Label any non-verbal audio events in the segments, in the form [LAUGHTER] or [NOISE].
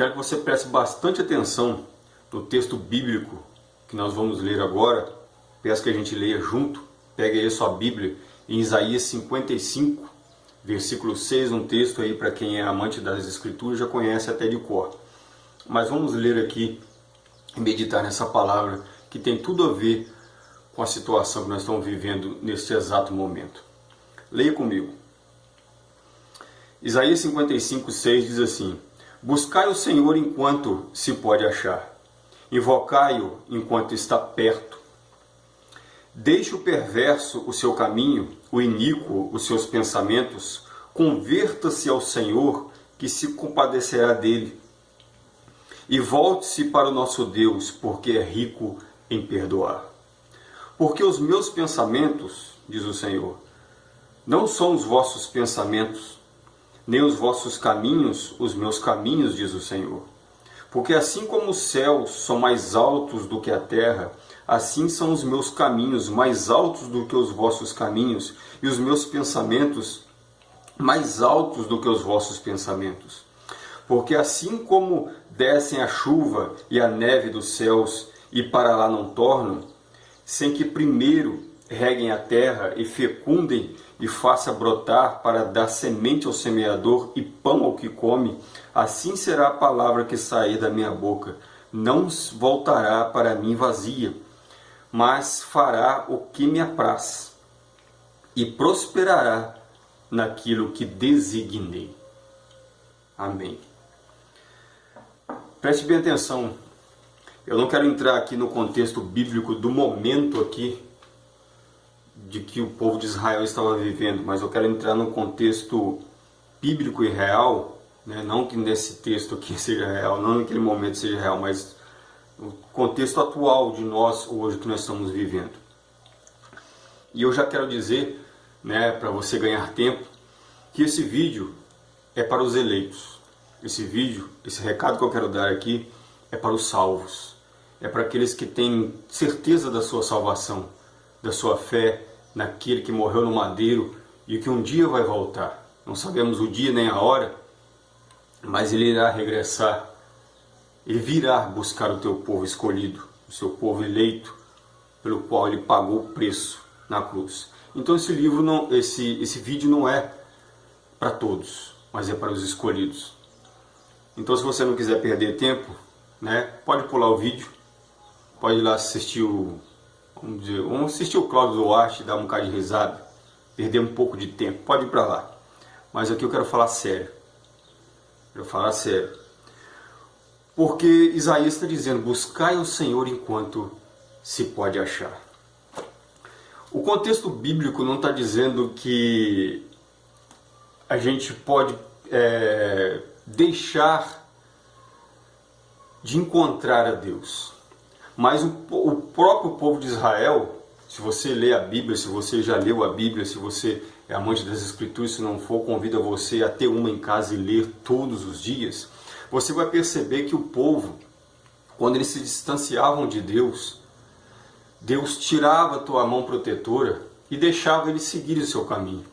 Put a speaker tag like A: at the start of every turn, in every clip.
A: quero que você preste bastante atenção no texto bíblico que nós vamos ler agora. Peço que a gente leia junto. Pegue aí a sua Bíblia em Isaías 55, versículo 6, um texto aí para quem é amante das escrituras já conhece até de cor. Mas vamos ler aqui e meditar nessa palavra que tem tudo a ver com a situação que nós estamos vivendo neste exato momento. Leia comigo. Isaías 55, 6 diz assim: Buscai o Senhor enquanto se pode achar, invocai-o enquanto está perto. Deixe o perverso o seu caminho, o iníquo os seus pensamentos, converta-se ao Senhor, que se compadecerá dele. E volte-se para o nosso Deus, porque é rico em perdoar. Porque os meus pensamentos, diz o Senhor, não são os vossos pensamentos, nem os vossos caminhos, os meus caminhos, diz o Senhor. Porque assim como os céus são mais altos do que a terra, assim são os meus caminhos mais altos do que os vossos caminhos, e os meus pensamentos mais altos do que os vossos pensamentos. Porque assim como descem a chuva e a neve dos céus e para lá não tornam, sem que primeiro reguem a terra e fecundem e faça brotar para dar semente ao semeador e pão ao que come, assim será a palavra que sair da minha boca. Não voltará para mim vazia, mas fará o que me apraz e prosperará naquilo que designei. Amém. Preste bem atenção. Eu não quero entrar aqui no contexto bíblico do momento aqui de que o povo de Israel estava vivendo, mas eu quero entrar no contexto bíblico e real, né? não que nesse texto aqui [LAUGHS] seja real, não naquele momento seja real, mas o contexto atual de nós hoje que nós estamos vivendo. E eu já quero dizer, né, para você ganhar tempo, que esse vídeo é para os eleitos. Esse vídeo, esse recado que eu quero dar aqui é para os salvos. É para aqueles que têm certeza da sua salvação, da sua fé naquele que morreu no madeiro e que um dia vai voltar. Não sabemos o dia nem a hora, mas ele irá regressar. Ele virá buscar o teu povo escolhido, o seu povo eleito, pelo qual ele pagou o preço na cruz. Então esse livro não, esse esse vídeo não é para todos, mas é para os escolhidos. Então se você não quiser perder tempo, né, pode pular o vídeo, pode ir lá assistir o Vamos, dizer, vamos assistir o Cláudio Duarte, dar um bocado de risada, perder um pouco de tempo, pode ir para lá. Mas aqui eu quero falar sério. Eu quero falar sério. Porque Isaías está dizendo, buscai o Senhor enquanto se pode achar. O contexto bíblico não está dizendo que a gente pode é, deixar de encontrar a Deus. Mas o, o próprio povo de Israel, se você lê a Bíblia, se você já leu a Bíblia, se você é amante das Escrituras, se não for, convido você a ter uma em casa e ler todos os dias, você vai perceber que o povo, quando eles se distanciavam de Deus, Deus tirava a tua mão protetora e deixava eles seguirem o seu caminho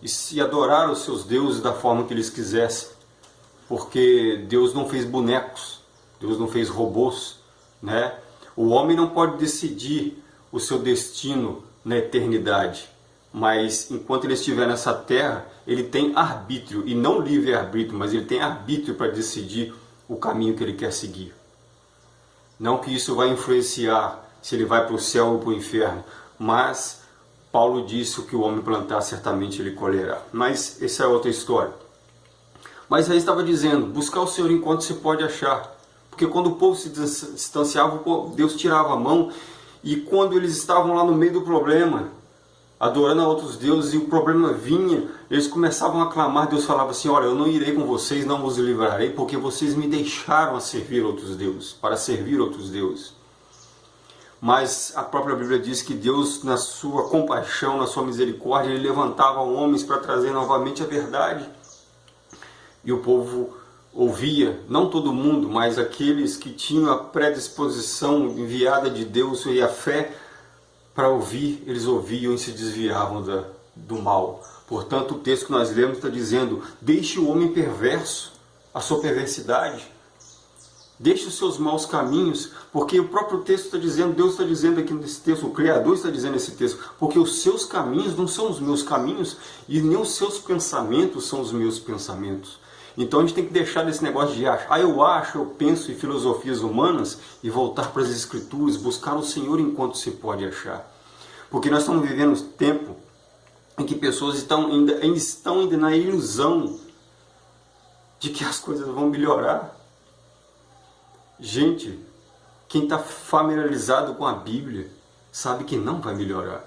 A: e se adorar os seus deuses da forma que eles quisessem, porque Deus não fez bonecos, Deus não fez robôs, né? O homem não pode decidir o seu destino na eternidade, mas enquanto ele estiver nessa terra, ele tem arbítrio, e não livre-arbítrio, mas ele tem arbítrio para decidir o caminho que ele quer seguir. Não que isso vai influenciar se ele vai para o céu ou para o inferno, mas Paulo disse o que o homem plantar, certamente ele colherá. Mas essa é outra história. Mas aí estava dizendo, buscar o Senhor enquanto se pode achar. Porque quando o povo se distanciava, Deus tirava a mão. E quando eles estavam lá no meio do problema, adorando a outros deuses, e o problema vinha, eles começavam a clamar. Deus falava assim: Olha, eu não irei com vocês, não vos livrarei, porque vocês me deixaram a servir outros deuses, para servir outros deuses. Mas a própria Bíblia diz que Deus, na sua compaixão, na sua misericórdia, ele levantava homens para trazer novamente a verdade. E o povo ouvia, não todo mundo, mas aqueles que tinham a predisposição enviada de Deus e a fé para ouvir, eles ouviam e se desviavam da, do mal. Portanto, o texto que nós lemos está dizendo: deixe o homem perverso, a sua perversidade, Deixe os seus maus caminhos, porque o próprio texto está dizendo, Deus está dizendo aqui nesse texto, o Criador está dizendo nesse texto, porque os seus caminhos não são os meus caminhos e nem os seus pensamentos são os meus pensamentos. Então a gente tem que deixar desse negócio de achar, ah, eu acho, eu penso em filosofias humanas e voltar para as Escrituras, buscar o Senhor enquanto se pode achar. Porque nós estamos vivendo um tempo em que pessoas estão ainda, estão ainda na ilusão de que as coisas vão melhorar. Gente, quem está familiarizado com a Bíblia sabe que não vai melhorar.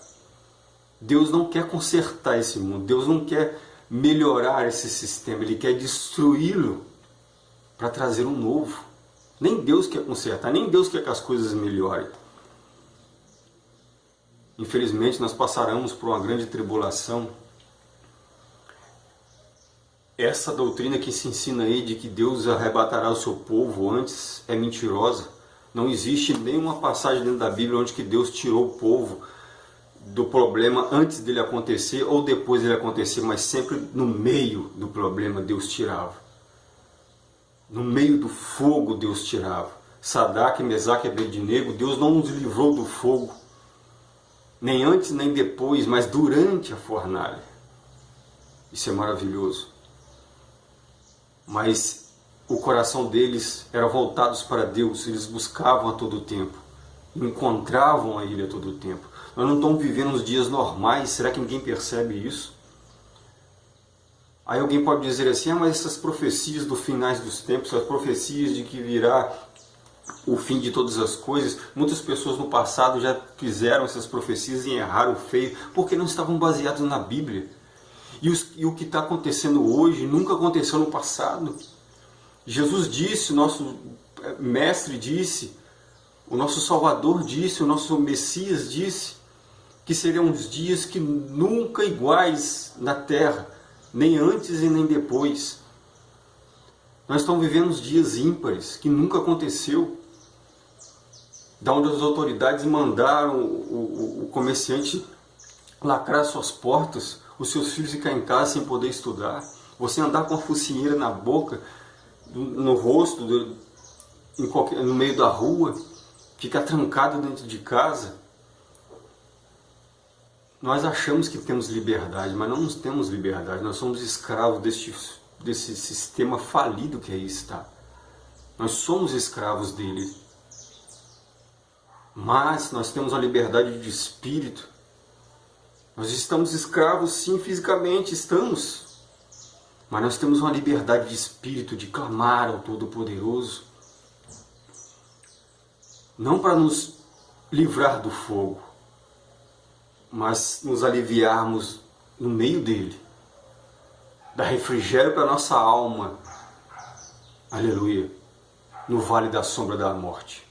A: Deus não quer consertar esse mundo, Deus não quer melhorar esse sistema, Ele quer destruí-lo para trazer um novo. Nem Deus quer consertar, nem Deus quer que as coisas melhorem. Infelizmente, nós passaremos por uma grande tribulação. Essa doutrina que se ensina aí de que Deus arrebatará o seu povo antes é mentirosa. Não existe nenhuma passagem dentro da Bíblia onde que Deus tirou o povo do problema antes dele acontecer ou depois dele acontecer, mas sempre no meio do problema Deus tirava. No meio do fogo Deus tirava. Sadak, Mesaque e Abednego, Deus não nos livrou do fogo nem antes nem depois, mas durante a fornalha. Isso é maravilhoso. Mas o coração deles era voltados para Deus, eles buscavam a todo tempo, encontravam a Ele a todo tempo. Nós não estamos vivendo os dias normais, será que ninguém percebe isso? Aí alguém pode dizer assim, ah, mas essas profecias do finais dos tempos, as profecias de que virá o fim de todas as coisas. Muitas pessoas no passado já fizeram essas profecias e erraram feio, porque não estavam baseados na Bíblia. E, os, e o que está acontecendo hoje nunca aconteceu no passado. Jesus disse, nosso eh, mestre disse, o nosso Salvador disse, o nosso Messias disse, que seriam uns dias que nunca iguais na terra, nem antes e nem depois. Nós estamos vivendo uns dias ímpares, que nunca aconteceu. Da onde as autoridades mandaram o, o, o comerciante lacrar suas portas, os seus filhos ficar em casa sem poder estudar, você andar com a focinheira na boca, no rosto, em qualquer, no meio da rua, ficar trancado dentro de casa. Nós achamos que temos liberdade, mas não temos liberdade, nós somos escravos deste, desse sistema falido que aí está. Nós somos escravos dele. Mas nós temos a liberdade de espírito. Nós estamos escravos, sim, fisicamente, estamos. Mas nós temos uma liberdade de espírito de clamar ao Todo-Poderoso. Não para nos livrar do fogo, mas nos aliviarmos no meio dele. Dar refrigério para nossa alma. Aleluia. No vale da sombra da morte.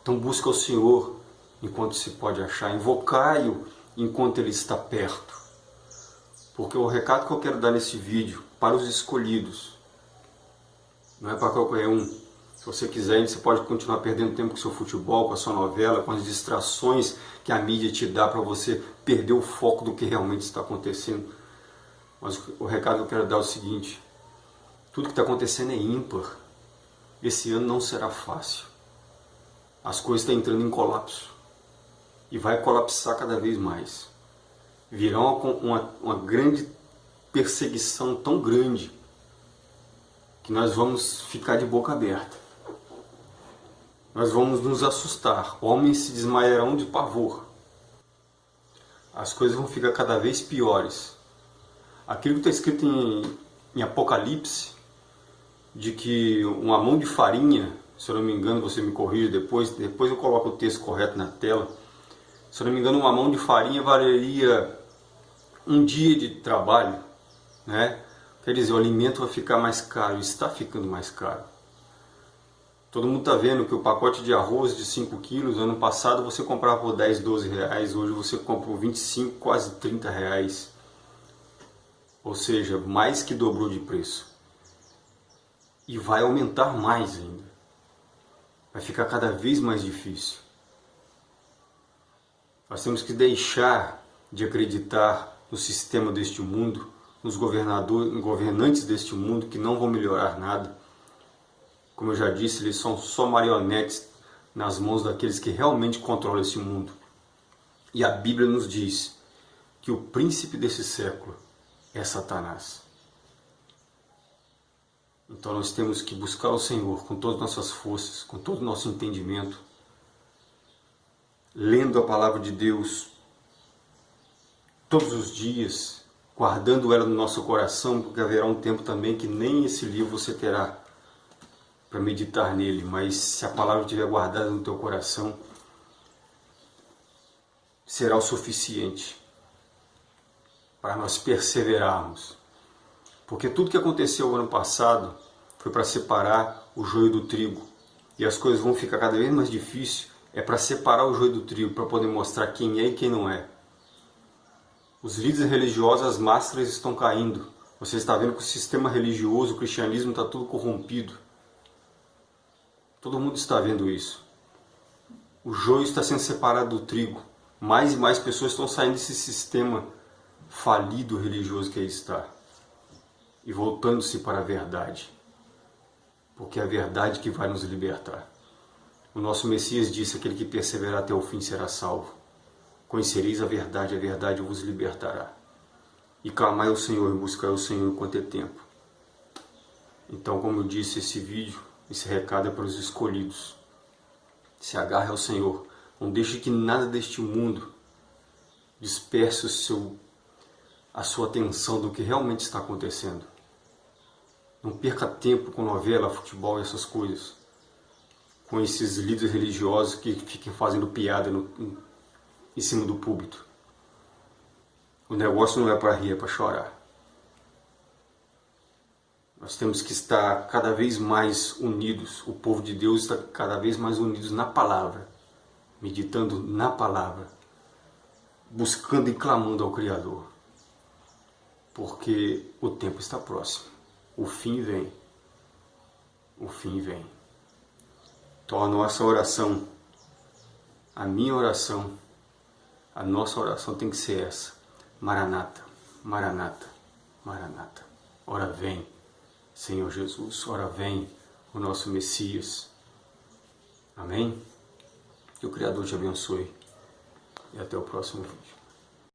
A: Então busca o Senhor enquanto se pode achar, invocai-o enquanto Ele está perto. Porque o recado que eu quero dar nesse vídeo, para os escolhidos, não é para qualquer um. Se você quiser, você pode continuar perdendo tempo com seu futebol, com a sua novela, com as distrações que a mídia te dá para você perder o foco do que realmente está acontecendo. Mas o recado que eu quero dar é o seguinte, tudo que está acontecendo é ímpar. Esse ano não será fácil as coisas estão entrando em colapso. E vai colapsar cada vez mais. Virá uma, uma, uma grande perseguição tão grande que nós vamos ficar de boca aberta. Nós vamos nos assustar. Homens se desmaiarão de pavor. As coisas vão ficar cada vez piores. Aquilo que está escrito em, em Apocalipse, de que uma mão de farinha se eu não me engano, você me corrige depois, depois eu coloco o texto correto na tela. Se eu não me engano, uma mão de farinha valeria um dia de trabalho, né? Quer dizer, o alimento vai ficar mais caro, está ficando mais caro. Todo mundo está vendo que o pacote de arroz de 5 quilos, ano passado você comprava por 10, 12 reais, hoje você compra por 25, quase 30 reais. Ou seja, mais que dobrou de preço. E vai aumentar mais ainda vai ficar cada vez mais difícil. Nós temos que deixar de acreditar no sistema deste mundo, nos governantes deste mundo que não vão melhorar nada. Como eu já disse, eles são só marionetes nas mãos daqueles que realmente controlam esse mundo. E a Bíblia nos diz que o príncipe desse século é Satanás. Então nós temos que buscar o Senhor com todas as nossas forças, com todo o nosso entendimento, lendo a palavra de Deus todos os dias, guardando ela no nosso coração, porque haverá um tempo também que nem esse livro você terá para meditar nele, mas se a palavra estiver guardada no teu coração, será o suficiente para nós perseverarmos. Porque tudo que aconteceu ano passado foi para separar o joio do trigo. E as coisas vão ficar cada vez mais difíceis, é para separar o joio do trigo, para poder mostrar quem é e quem não é. Os líderes religiosos, as máscaras estão caindo. Você está vendo que o sistema religioso, o cristianismo está tudo corrompido. Todo mundo está vendo isso. O joio está sendo separado do trigo. Mais e mais pessoas estão saindo desse sistema falido religioso que aí está e voltando-se para a verdade, porque é a verdade que vai nos libertar. O nosso Messias disse: aquele que perseverar até o fim será salvo. Conhecereis a verdade, a verdade vos libertará. E clamai ao Senhor e buscai o Senhor enquanto é tempo. Então, como eu disse, esse vídeo esse recado é para os escolhidos. Se agarre ao Senhor. Não deixe que nada deste mundo disperse o seu, a sua atenção do que realmente está acontecendo. Não perca tempo com novela, futebol e essas coisas. Com esses líderes religiosos que fiquem fazendo piada no, em cima do púlpito. O negócio não é para rir, é para chorar. Nós temos que estar cada vez mais unidos, o povo de Deus está cada vez mais unidos na palavra, meditando na palavra, buscando e clamando ao Criador, porque o tempo está próximo, o fim vem, o fim vem. Então a nossa oração, a minha oração, a nossa oração tem que ser essa, Maranata, Maranata, Maranata, ora vem. Senhor Jesus, ora vem o nosso Messias. Amém? Que o Criador te abençoe e até o próximo vídeo.